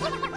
Ha ha ha!